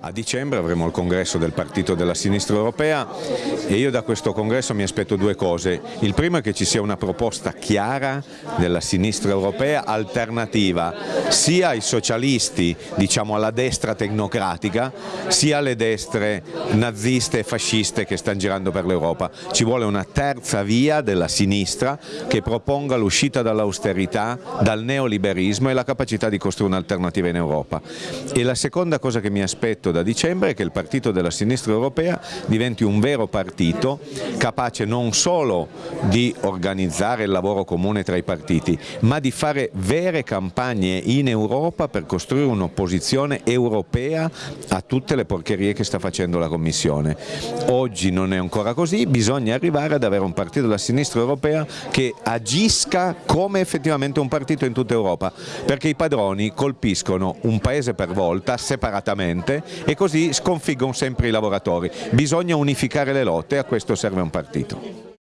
A dicembre avremo il congresso del Partito della Sinistra Europea e io da questo congresso mi aspetto due cose. Il primo è che ci sia una proposta chiara della sinistra europea alternativa sia ai socialisti, diciamo alla destra tecnocratica, sia alle destre naziste e fasciste che stanno girando per l'Europa. Ci vuole una terza via della sinistra che proponga l'uscita dall'austerità, dal neoliberismo e la capacità di costruire un'alternativa in Europa. E la seconda cosa che mi aspetto da dicembre che il partito della sinistra europea diventi un vero partito capace non solo di organizzare il lavoro comune tra i partiti ma di fare vere campagne in Europa per costruire un'opposizione europea a tutte le porcherie che sta facendo la Commissione. Oggi non è ancora così, bisogna arrivare ad avere un partito della sinistra europea che agisca come effettivamente un partito in tutta Europa perché i padroni colpiscono un paese per volta separatamente e così sconfiggono sempre i lavoratori. Bisogna unificare le lotte e a questo serve un partito.